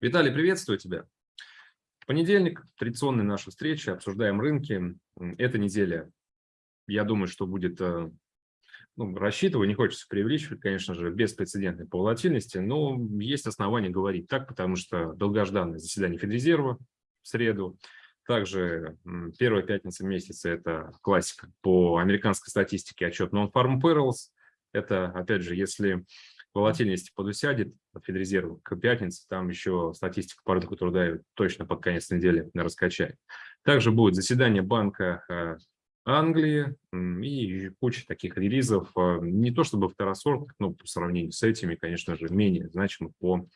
Виталий, приветствую тебя. Понедельник, традиционная наша встреча, обсуждаем рынки. Эта неделя, я думаю, что будет, э, ну, рассчитываю, не хочется преувеличивать, конечно же, беспрецедентной по волатильности, но есть основания говорить так, потому что долгожданное заседание Федрезерва в среду, также первая пятница месяца – это классика. По американской статистике отчет Non-Farm Payrolls. Это, опять же, если волатильность подусядет от Федрезерва к пятнице, там еще статистика по рынку труда точно под конец недели раскачает. Также будет заседание Банка э, Англии и куча таких релизов, э, не то чтобы второсортных, но по сравнению с этими, конечно же, менее значимых по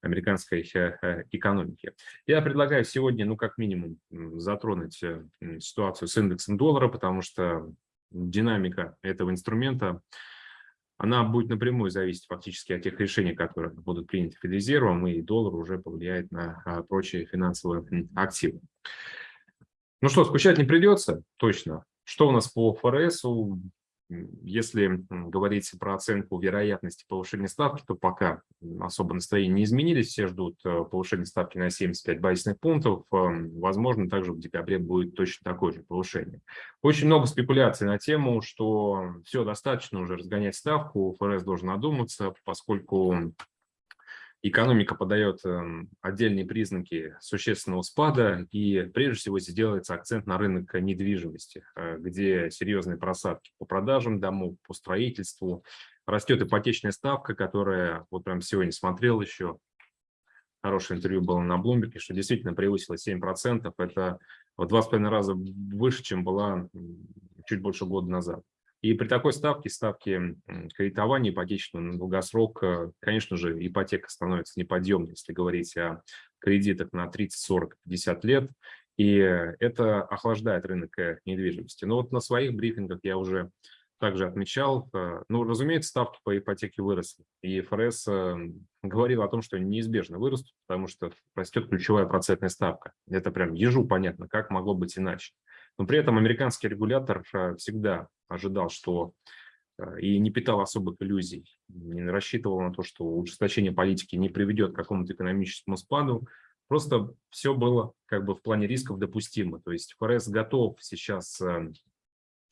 американской э, экономике. Я предлагаю сегодня, ну, как минимум, затронуть ситуацию с индексом доллара, потому что динамика этого инструмента она будет напрямую зависеть фактически от тех решений, которые будут приняты Федрезервом, и доллар уже повлияет на а, прочие финансовые активы. Ну что, скучать не придется, точно. Что у нас по ФРС? Если говорить про оценку вероятности повышения ставки, то пока особо настроения не изменились, все ждут э, повышения ставки на 75 базисных пунктов. Эм, возможно, также в декабре будет точно такое же повышение. Очень много спекуляций на тему, что все, достаточно уже разгонять ставку, ФРС должен одуматься, поскольку экономика подает эм, отдельные признаки существенного спада, и прежде всего здесь делается акцент на рынок недвижимости, э, где серьезные просадки по продажам домов, по строительству. Растет ипотечная ставка, которая, вот прям сегодня смотрел еще, хорошее интервью было на Bloomberg, что действительно превысила 7%. Это в два с половиной раза выше, чем была чуть больше года назад. И при такой ставке, ставке кредитования ипотечного на долгосрок, э, конечно же, ипотека становится неподъемной, если говорить о кредитах на 30, 40, 50 лет. И это охлаждает рынок э, недвижимости. Но вот на своих брифингах я уже также отмечал, э, ну, разумеется, ставки по ипотеке выросли. И ФРС говорил о том, что они неизбежно вырастут, потому что растет ключевая процентная ставка. Это прям ежу понятно, как могло быть иначе. Но при этом американский регулятор всегда ожидал, что э, и не питал особых иллюзий, не рассчитывал на то, что ужесточение политики не приведет к какому-то экономическому спаду. Просто все было как бы в плане рисков допустимо. То есть ФРС готов сейчас э,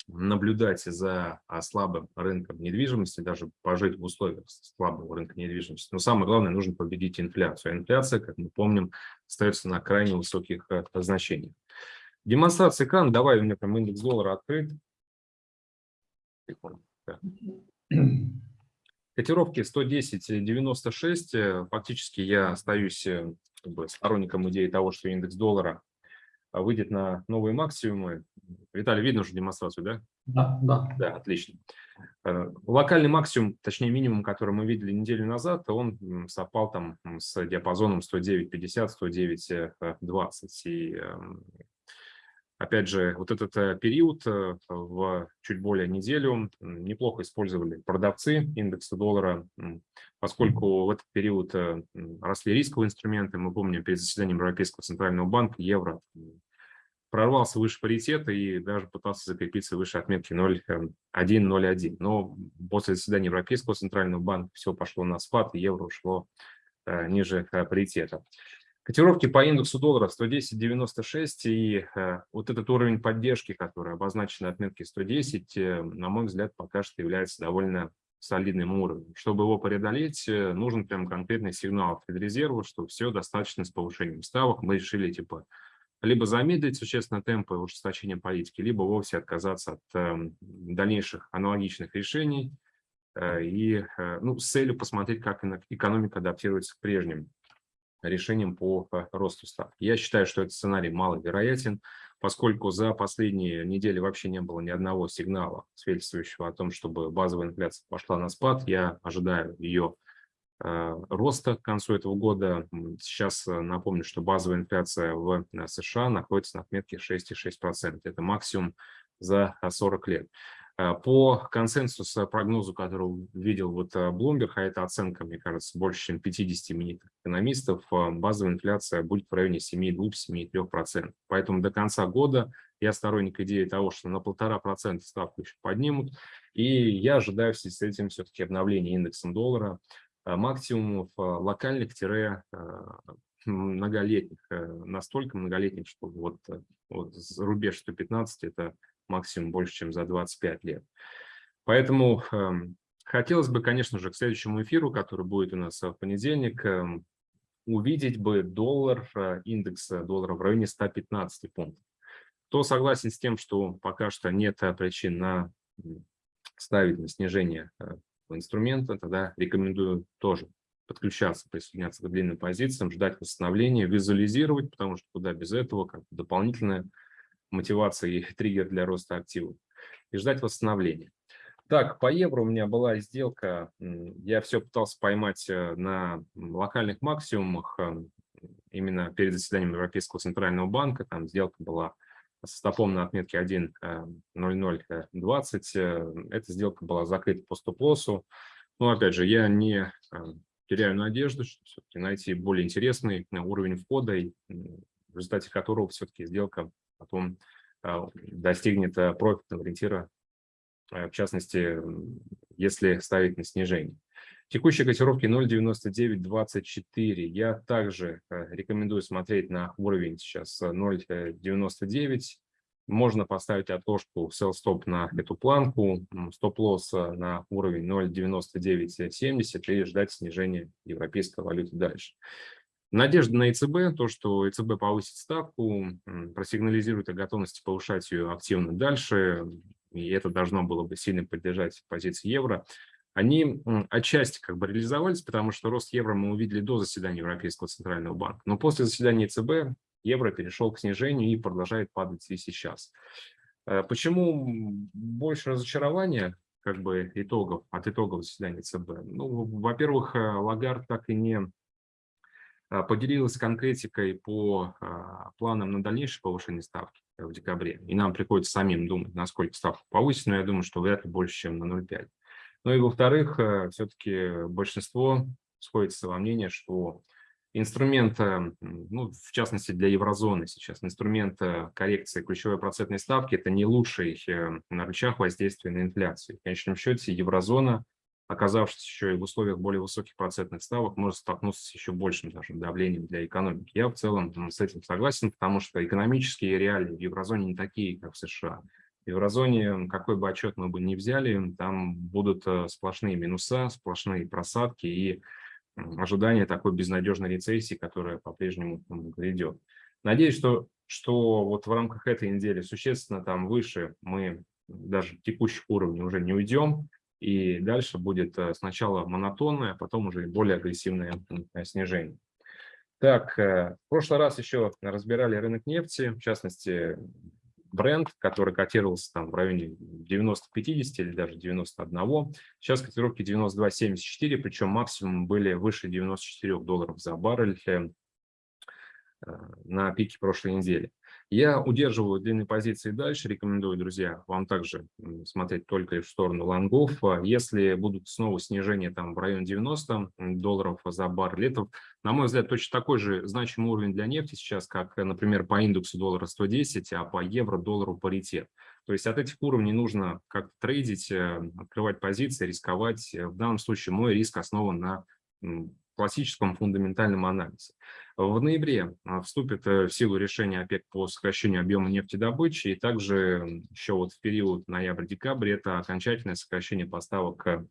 наблюдать за а, слабым рынком недвижимости, даже пожить в условиях слабого рынка недвижимости. Но самое главное, нужно победить инфляцию. А инфляция, как мы помним, остается на крайне высоких э, значениях. Демонстрация экрана. Давай, у меня там индекс доллара открыт. Котировки 110.96. Фактически я остаюсь э, как бы, сторонником идеи того, что индекс доллара выйдет на новые максимумы. Виталий, видно уже демонстрацию, да? Да, да. Да, отлично. Э, локальный максимум, точнее минимум, который мы видели неделю назад, он совпал там с диапазоном 109.50-109.20. И эм, Опять же, вот этот э, период э, в чуть более неделю неплохо использовали продавцы индекса доллара, поскольку в этот период э, росли рисковые инструменты. Мы помним, перед заседанием Европейского центрального банка евро прорвался выше паритета и даже пытался закрепиться выше отметки 0,1-0,1. Но после заседания Европейского центрального банка все пошло на спад, и евро ушло ниже паритета. Котировки по индексу доллара 110.96 и э, вот этот уровень поддержки, который обозначен на отметке 110, э, на мой взгляд, пока что является довольно солидным уровнем. Чтобы его преодолеть, э, нужен прям конкретный сигнал от Федрезерва, что все достаточно с повышением ставок. Мы решили типа либо замедлить существенно темпы ужесточения политики, либо вовсе отказаться от э, дальнейших аналогичных решений и ну, с целью посмотреть, как экономика адаптируется к прежним решением по росту ставки. Я считаю, что этот сценарий маловероятен, поскольку за последние недели вообще не было ни одного сигнала, свидетельствующего о том, чтобы базовая инфляция пошла на спад. Я ожидаю ее э, роста к концу этого года. Сейчас э, напомню, что базовая инфляция в э, США находится на отметке 6,6%. Это максимум за 40 лет. Э, по консенсусу, прогнозу, который видел вот э, Bloomberg, а это оценка, мне кажется, больше, чем 50 именитых экономистов, э, базовая инфляция будет в районе 7,2-7,3%. Поэтому до конца года я сторонник идеи того, что на полтора процента ставку еще поднимут. И я ожидаю с этим все-таки обновления индекса доллара максимумов локальных-многолетних, настолько многолетних, что вот, вот рубеж 115 – это максимум больше, чем за 25 лет. Поэтому эм, хотелось бы, конечно же, к следующему эфиру, который будет у нас в понедельник, эм, увидеть бы доллар, э, индекс доллара в районе 115 пунктов. Кто согласен с тем, что пока что нет э, причин на ставить на снижение э, инструмента, тогда рекомендую тоже подключаться, присоединяться к длинным позициям, ждать восстановления, визуализировать, потому что куда без этого, как дополнительная мотивация и триггер для роста активов, и ждать восстановления. Так, по евро у меня была сделка, я все пытался поймать э, на локальных максимумах, эм, именно перед заседанием Европейского центрального банка, там сделка была с стопом на отметке 1.0020, э, эта сделка была закрыта по стоп-лоссу. Но опять же, я не теряю надежду, что найти более интересный уровень входа, в результате которого все-таки сделка потом э, достигнет профитного ориентира Э, в частности, если ставить на снижение. Текущие котировки 0.9924. Я также рекомендую смотреть на уровень сейчас 0.99. Можно поставить отложку sell stop на эту планку, стоп-лосс на уровень 0.9970 и ждать снижения европейской валюты дальше. Надежда на ЕЦБ, то, что ЕЦБ повысит ставку, просигнализирует о готовности повышать ее активно дальше, и это должно было бы сильно поддержать позиции евро, они отчасти как бы реализовались, потому что рост евро мы увидели до заседания Европейского центрального банка. Но после заседания ЦБ евро перешел к снижению и продолжает падать и сейчас. Э, почему больше разочарования как бы итогов, от итогов заседания ЦБ? Ну, во-первых, э, Лагард так и не поделилась конкретикой по планам на дальнейшее повышение ставки в декабре. И нам приходится самим думать, насколько ставку повысить, но я думаю, что вряд ли больше, чем на 0,5. Ну и во-вторых, э, все-таки большинство сходится во мнении, что инструмент, э, ну, в частности для еврозоны сейчас, инструмент э, коррекции ключевой процентной ставки – это не лучший на рычаг воздействия на инфляцию. В конечном счете еврозона оказавшись еще и в условиях более высоких процентных ставок, может столкнуться с еще большим даже давлением для экономики. Я в целом с этим согласен, потому что экономические реалии в еврозоне не такие, как в США. В еврозоне, какой бы отчет мы бы ни взяли, там будут э, сплошные минуса, сплошные просадки и ожидание такой безнадежной рецессии, которая по-прежнему грядет. Надеюсь, что, что вот в рамках этой недели существенно там выше мы даже текущих уровней уже не уйдем, и дальше будет э, сначала монотонное, а потом уже более агрессивное снижение. Так, э, в прошлый раз еще разбирали рынок нефти, в частности, бренд, который котировался там в районе 90-50 или даже 91. Сейчас котировки 92-74, причем максимум были выше 94 долларов за баррель э, на пике прошлой недели. Я удерживаю длинные позиции дальше, рекомендую, друзья, вам также смотреть только в сторону лонгов. А если будут снова снижения там в районе 90 долларов за баррель, на мой взгляд, точно такой же значимый уровень для нефти сейчас, как, например, по индексу доллара 110, а по евро доллару паритет. То есть от этих уровней нужно как-то трейдить, э, открывать позиции, рисковать. В данном случае мой риск основан на классическом фундаментальном анализе. В ноябре а, вступит э, в силу решение ОПЕК по сокращению объема нефтедобычи, и также еще вот в период ноябрь-декабрь это окончательное сокращение поставок э,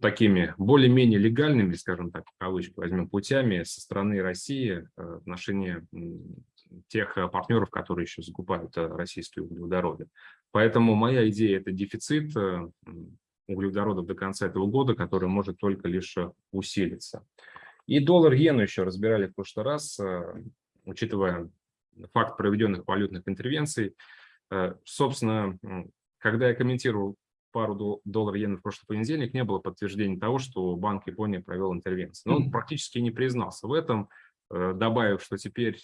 такими более-менее легальными, скажем так, кавычки возьмем, путями со стороны России э, в отношении тех партнеров, которые еще закупают российские углеводороды. Поэтому моя идея – это дефицит углеводородов до конца этого года, который может только лишь усилиться. И доллар-иену еще разбирали в прошлый раз, э, учитывая факт проведенных валютных интервенций. Э, собственно, когда я комментировал пару доллар-иен в прошлый понедельник, не было подтверждения того, что Банк Японии провел интервенцию. Но он практически не признался в этом, э, добавив, что теперь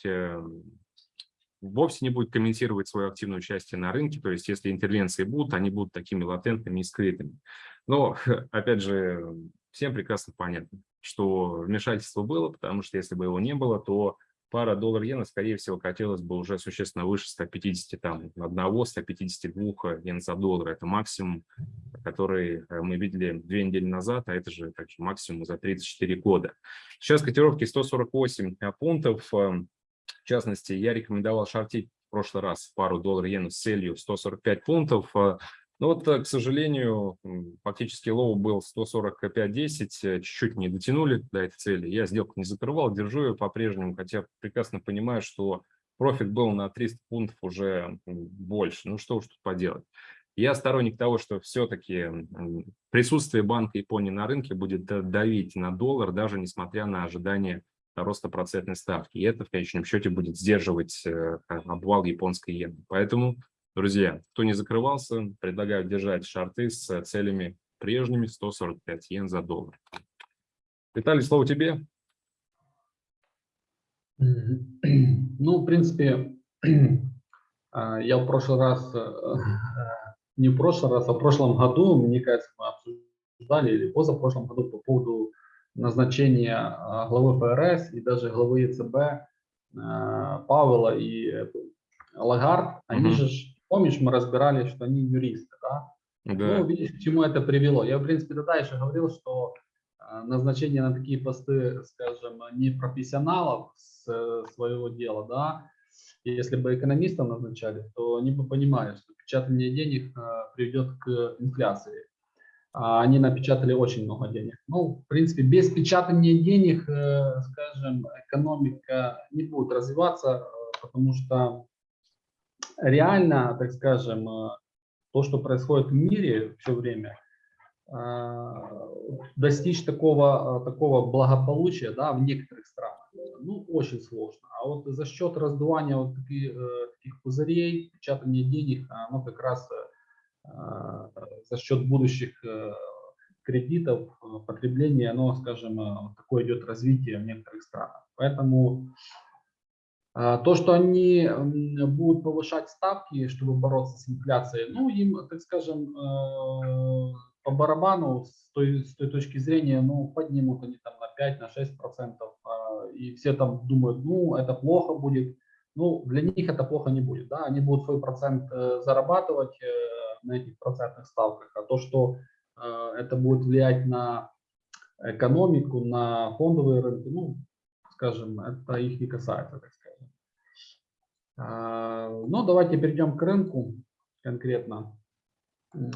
вовсе не будет комментировать свое активное участие на рынке, то есть если интервенции будут, они будут такими латентными и скрытыми. Но, опять же, всем прекрасно понятно, что вмешательство было, потому что если бы его не было, то пара доллар-иена, скорее всего, катилась бы уже существенно выше 150, там, одного, 152 йен за доллар. Это максимум, который э, мы видели две недели назад, а это же также максимум за 34 года. Сейчас котировки 148 пунктов. В частности, я рекомендовал шортить в прошлый раз пару доллар-иена с целью 145 пунктов. Но вот, э, к сожалению, фактически low был 145.10, э, чуть-чуть не дотянули до этой цели. Я сделку не закрывал, держу ее по-прежнему, хотя прекрасно понимаю, что профит был на 300 пунктов уже больше. Ну что уж тут поделать. Я сторонник того, что все-таки присутствие Банка Японии на рынке будет давить на доллар, даже несмотря на ожидание роста процентной ставки. И это в конечном счете будет сдерживать э, обвал японской иены. Поэтому Друзья, кто не закрывался, предлагаю держать шарты с целями прежними 145 йен за доллар. Виталий, слово тебе. Ну, в принципе, а, я в прошлый раз, э, не в прошлый раз, а в прошлом году, мне кажется, мы обсуждали, или позапрошлом году по поводу назначения а, главы ФРС и даже главы ЕЦБ а, Павела и Лагард. Они угу. же Помнишь, мы разбирали, что они юристы, да? да. Ну, видишь, к чему это привело. Я, в принципе, тогда еще говорил, что а, назначение на такие посты, скажем, не профессионалов с своего дела, да, если бы экономистов назначали, то они бы понимали, что печатание денег а, приведет к инфляции. А они напечатали очень много денег. Ну, в принципе, без печатания денег, э, скажем, экономика не будет развиваться, потому что реально, так скажем, э, то, что происходит в мире все время, э, достичь такого, э, такого благополучия да, в некоторых странах, ну, очень сложно. А вот за счет раздувания вот таких, таких пузырей, печатания денег, оно как раз за счет будущих кредитов, потребления, оно, скажем, такое идет развитие в некоторых странах. Поэтому то, что они будут повышать ставки, чтобы бороться с инфляцией, ну, им, так скажем, э, по барабану с той, с той точки зрения, ну, поднимут они там на 5, на 6 процентов, и все там думают, ну, это плохо будет. Ну, для них это плохо не будет, да, они будут свой процент э, зарабатывать э, на этих процентных ставках, а то, что это будет влиять на экономику, на фондовые рынки, ну, скажем, это их не касается, так сказать. А, ну, давайте перейдем к рынку конкретно.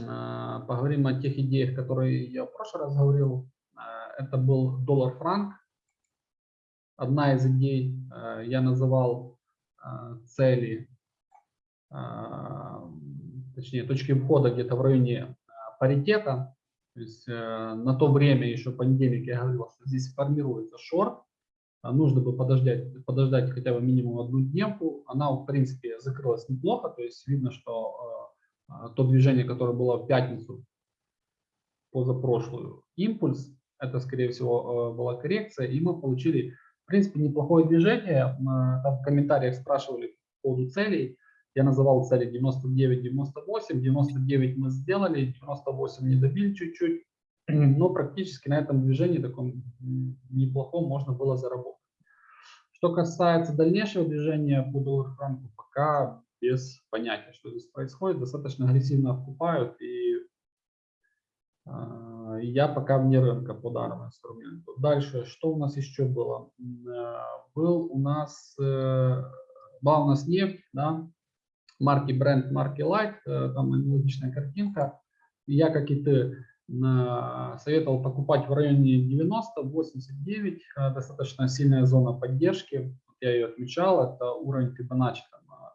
А, поговорим о тех идеях, которые я в прошлый раз говорил. А, это был доллар-франк. Одна из идей я называл цели, точнее точки входа где-то в районе паритета. То есть на то время, еще понедельник я говорил, что здесь формируется шорт. А нужно бы подождать, подождать хотя бы минимум одну дневку. Она, в принципе, закрылась неплохо, то есть видно, что э, то движение, которое было в пятницу, позапрошлую, импульс, это, скорее всего, э, была коррекция, и мы получили, в принципе, неплохое движение. Э, там в комментариях спрашивали по поводу целей. Я называл цели 99-98, 99 мы сделали, 98 не добили чуть-чуть, но практически на этом движении таком неплохом можно было заработать. Что касается дальнейшего движения по доллар-франку, пока без понятия, что здесь происходит. Достаточно агрессивно вкупают, и э, я пока вне рынка по данному инструменту. Дальше, что у нас еще было? Э, был у нас, э, была у нас нефть, да, марки Brent, марки Light, э, там аналогичная картинка. Я, как и ты, советовал покупать в районе 90-89, э, достаточно сильная зона поддержки, я ее отмечал, это уровень Fibonacci там, а,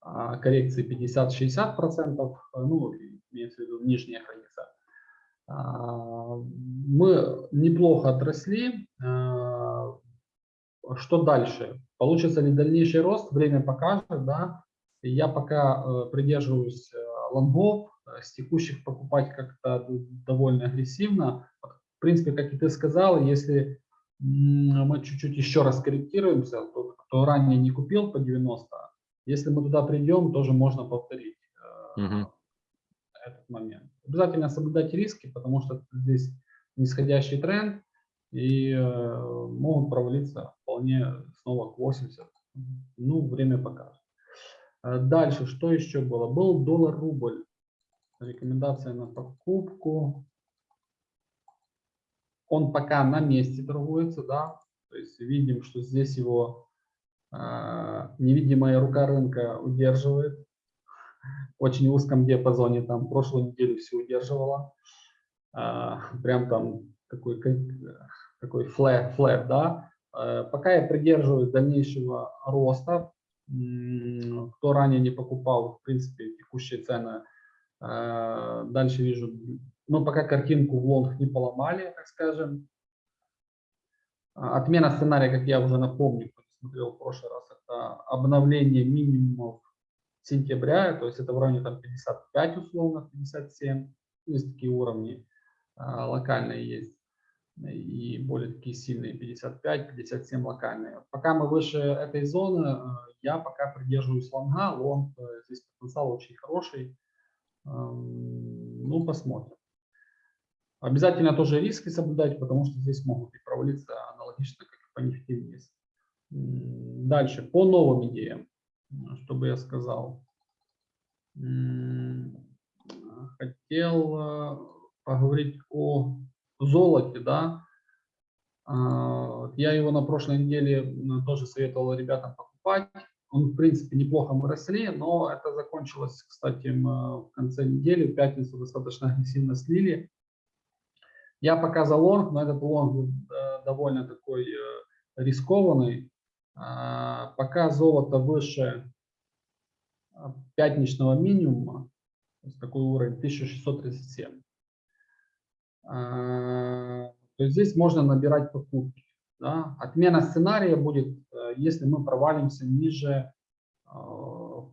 а, коррекции 50-60%, э, ну, имеется в виду нижняя граница. А, мы неплохо отросли. Что дальше? Получится ли дальнейший рост? Время покажет, да. Я пока э, придерживаюсь лонгов, с текущих покупать как-то довольно агрессивно. В принципе, как и ты сказал, если мы чуть-чуть еще раз корректируемся, тот, кто ранее не купил по 90, если мы туда придем, тоже можно повторить угу. этот момент. Обязательно соблюдать риски, потому что здесь нисходящий тренд, и э, могут провалиться вполне снова к 80. Ну, время покажет. Э, Дальше, что еще было? Был доллар-рубль. Рекомендация на покупку. Он пока на месте торгуется, да. То есть видим, что здесь его э, невидимая рука рынка удерживает. В очень узком диапазоне, там прошлую неделю все удерживала. Э, прям там такой, как- такой флэт, флэт, да. Э, пока я придерживаюсь дальнейшего роста. Кто ранее не покупал, в принципе, текущие цены, э, дальше вижу, мы пока картинку в лонг не поломали, так скажем. А, Отмена сценария, как я уже напомню, смотрел в прошлый раз, это обновление минимумов сентября, то есть это в районе там 55 условно, 57, есть такие уровни а, локальные есть и более такие сильные 55, 57 локальные. Пока мы выше этой зоны, э, я пока придерживаюсь лонга, лонг, э, здесь потенциал очень хороший, Эм, ну посмотрим. Обязательно тоже риски соблюдать, потому что здесь могут и провалиться аналогично, как и по нефти вниз. Дальше, по новым идеям, м, что бы я сказал. Хотел э, поговорить о золоте, да. А, Я его на прошлой неделе тоже советовал ребятам покупать. Он, в принципе, неплохо мы росли, но это закончилось, кстати, в конце недели, в пятницу достаточно агрессивно слили. Я пока за лонг, но этот лонг э, довольно такой э, рискованный. А, Пока золото выше а, пятничного минимума, такой уровень 1637, а, то здесь можно набирать покупки. Да? Отмена сценария будет, э, если мы провалимся ниже э,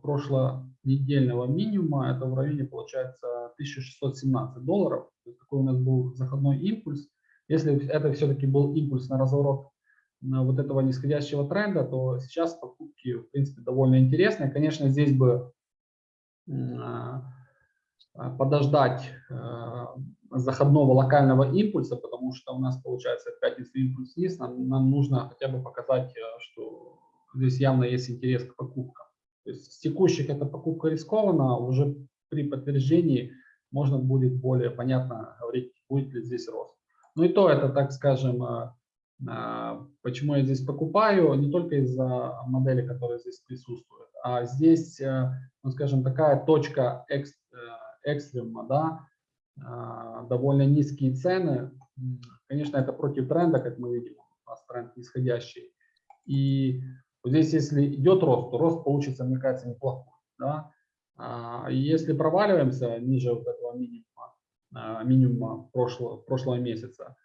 прошлонедельного минимума, это в районе получается 1617 долларов. Такой у нас был заходной импульс. Если это все-таки был импульс на разворот вот этого нисходящего тренда, то сейчас покупки, в принципе, довольно интересные. Конечно, здесь бы а, подождать э, заходного локального импульса, потому что у нас получается в пятницу импульс вниз, нам, нам нужно хотя бы показать, э, что здесь явно есть интерес к покупкам. То есть с текущих эта покупка рискована, а уже при подтверждении можно будет более понятно говорить, будет ли здесь рост. Ну и то это, так скажем, э, э, почему я здесь покупаю, не только из-за модели, которая здесь присутствует, а здесь, э, ну скажем, такая точка экс, э, экстрима, да, а, довольно низкие цены. Конечно, это против тренда, как мы видим, у нас тренд нисходящий. И вот здесь, если идет рост, то рост получится, мне кажется, неплохой. Да? А, Если проваливаемся ниже вот этого минимума, а, минимума прошлого, прошлого месяца,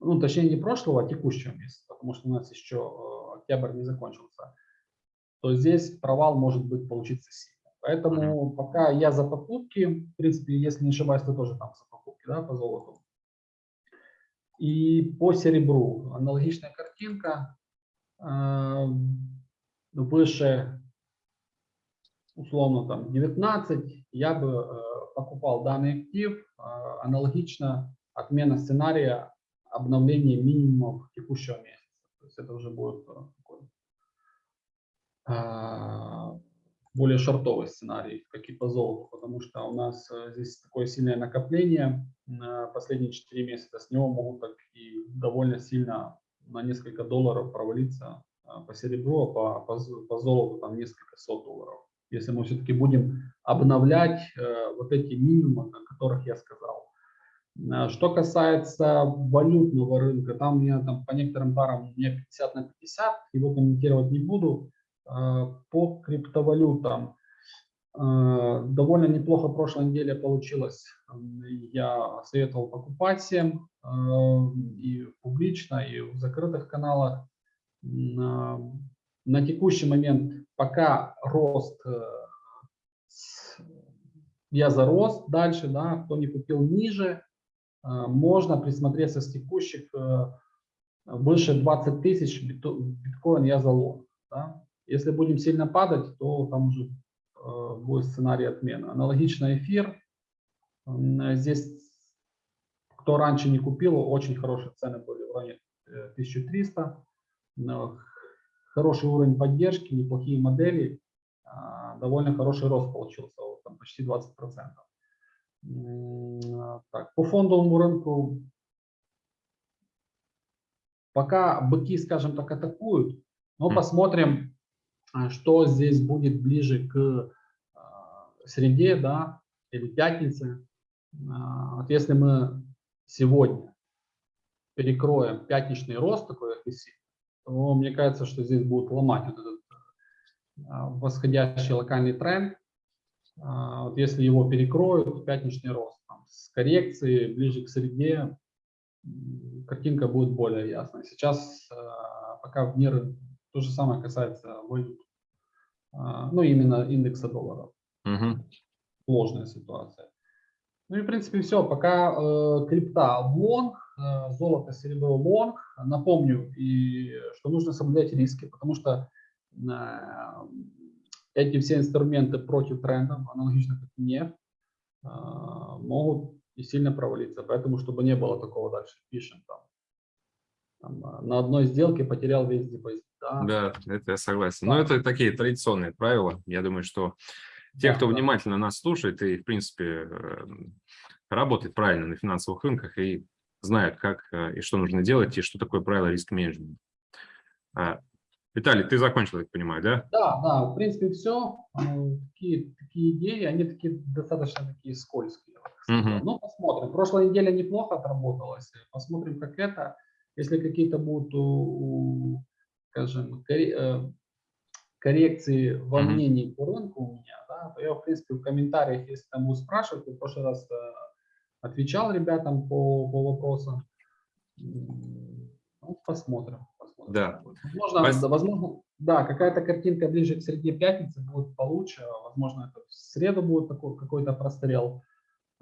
ну, точнее, не прошлого, а текущего месяца, потому что у нас еще э, октябрь не закончился, то здесь провал может быть получиться сильно. Поэтому пока я за покупки, в принципе, если не ошибаюсь, ты тоже там за покупки, да, по золоту. И по серебру аналогичная картинка. э, Выше, условно, там 19, я бы э, покупал данный актив. э, Аналогично отмена сценария обновления минимумов текущего месяца. То есть это уже будет э, такой а, более шортовый сценарий, как и по золоту, потому что у нас э, здесь такое сильное накопление на последние 4 месяца, с него могут так и довольно сильно на несколько долларов провалиться а, по серебру, а по, по, по золоту там несколько сот долларов. Если мы все-таки будем обновлять э, вот эти минимумы, о которых я сказал. А, Что касается валютного рынка, там меня там по некоторым парам у меня 50 на 50, его комментировать не буду. А, По криптовалютам а, довольно неплохо прошлой неделе получилось. Я советовал покупать всем а, и публично, и в закрытых каналах. На текущий момент пока рост, э, я за рост дальше, да, кто не купил ниже, можно присмотреться с текущих э, выше 20 тысяч биткоин я за. Да. Если будем сильно падать, то там уже э, будет сценарий отмены. Аналогично эфир. Здесь, кто раньше не купил, очень хорошие цены были в районе э, 1300. Но Хороший уровень поддержки, неплохие модели, а, довольно хороший рост получился, там почти 20%. М, Так, по фондовому рынку пока быки, скажем так, атакуют, но посмотрим, что здесь будет ближе к а, среде, да, или пятнице. А, Вот если мы сегодня перекроем пятничный рост такой агрессивный, то мне кажется, что здесь будут ломать вот этот восходящий локальный тренд. Вот если его перекроют, пятничный рост там, с коррекцией ближе к среде, картинка будет более ясной. Сейчас пока в мир то же самое касается валют. А, Ну, именно индекса долларов Мгм. сложная ситуация. Ну и в принципе все. Пока э, крипта в лонг, э, золото, серебро лонг. Напомню, и, что нужно соблюдать риски, потому что э, эти все инструменты против трендов, аналогично как нефть, э, могут и сильно провалиться. Поэтому, чтобы не было такого дальше, пишем там, там, э, на одной сделке потерял весь депозит. Да, Да, это я согласен. Но это такие традиционные правила. Я думаю, что те, Да, кто да. внимательно нас слушает и, в принципе, э, работает правильно на финансовых рынках и знает, как э, и что нужно делать, и что такое правило риск-менеджмента. А, Виталий, ты закончил, я понимаю, да? Да, да, в принципе, все. Такие, такие идеи, они такие достаточно такие скользкие. Мгм. Ну, посмотрим. Прошлая неделя неплохо отработалась. Посмотрим, как это. Если какие-то будут, скажем, э, коррекции во мнении по рынку у меня, да, то я, в принципе, в комментариях, если там будут спрашивать, я в прошлый раз э, отвечал ребятам по, по вопросам. Ну, посмотрим. посмотрим. Да. Возможно, возможно, да, какая-то картинка ближе к среде пятницы будет получше. Возможно, это в среду будет какой-то прострел.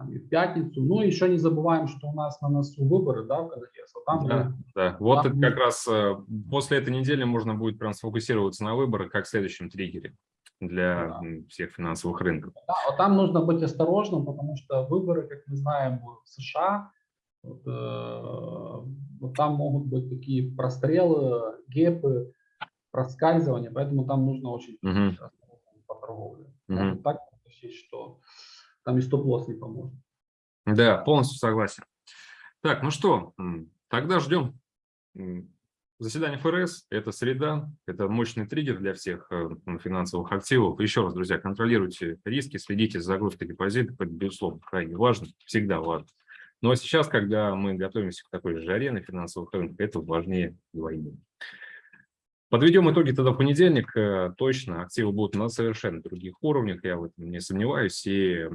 Там, и в пятницу. Ну, еще не забываем, что у нас на носу выборы, да, в Конгресс. Вот там Да, мы- да. Вот Там как раз э, после этой недели можно будет прям сфокусироваться на выборах как следующем триггере для Да. всех финансовых рынков. да, вот там нужно быть осторожным, потому что выборы, как мы знаем, в США. Вот, э, вот там могут быть такие прострелы, гепы, проскальзывания, поэтому там нужно очень осторожным по торговле. Можно так что там и стоп-лосс не поможет. Да, полностью согласен. Так, ну что, тогда ждем м, заседание ФРС. Это среда, это мощный триггер для всех э, финансовых активов. Еще раз, друзья, контролируйте риски, следите за загрузкой депозита, это, безусловно, крайне важно, всегда важно. Но сейчас, когда мы готовимся к такой же жаре на финансовых рынках, это важнее двойне. Подведем итоги тогда в понедельник. Э, Точно, активы будут на совершенно других уровнях, я в этом не сомневаюсь. И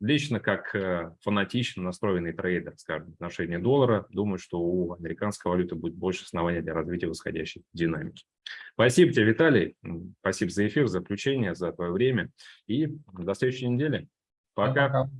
лично, как э, фанатично настроенный трейдер, скажем, в отношении доллара, думаю, что у американской валюты будет больше оснований для развития восходящей динамики. Спасибо тебе, Виталий. Спасибо за эфир, за включение, за твое время. И до следующей недели. Пока. Пока.